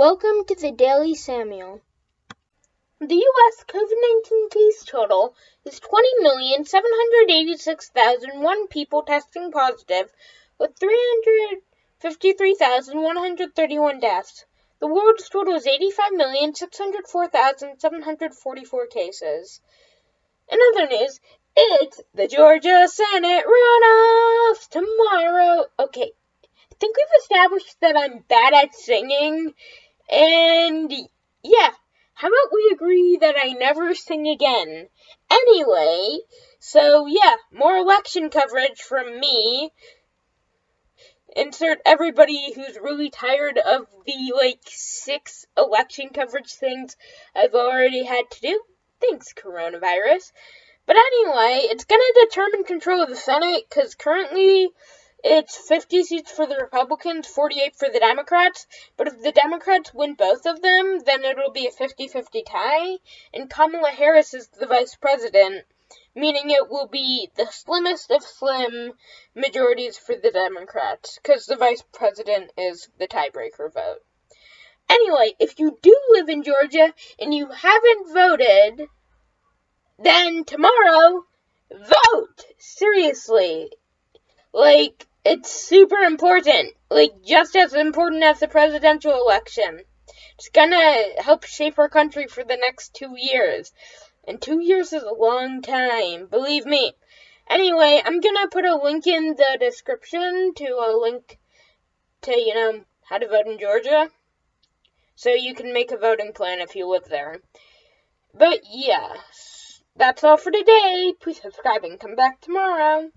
Welcome to the Daily Samuel. The U.S. COVID 19 case total is 20,786,001 people testing positive, with 353,131 deaths. The world's total is 85,604,744 cases. In other news, it's the Georgia Senate runoffs tomorrow. Okay, I think we've established that I'm bad at singing. And yeah, how about we agree that I never sing again? Anyway, so yeah, more election coverage from me. Insert everybody who's really tired of the like six election coverage things I've already had to do. Thanks, coronavirus. But anyway, it's gonna determine control of the Senate because currently it's 50 seats for the Republicans, 48 for the Democrats. But if the Democrats win both of them, then it'll be a 50 50 tie. And Kamala Harris is the vice president, meaning it will be the slimmest of slim majorities for the Democrats, because the vice president is the tiebreaker vote. Anyway, if you do live in Georgia and you haven't voted, then tomorrow, vote! Seriously. Like, it's super important. Like, just as important as the presidential election. It's gonna help shape our country for the next two years. And two years is a long time, believe me. Anyway, I'm gonna put a link in the description to a link to, you know, how to vote in Georgia. So you can make a voting plan if you live there. But yeah, that's all for today. Please subscribe and come back tomorrow.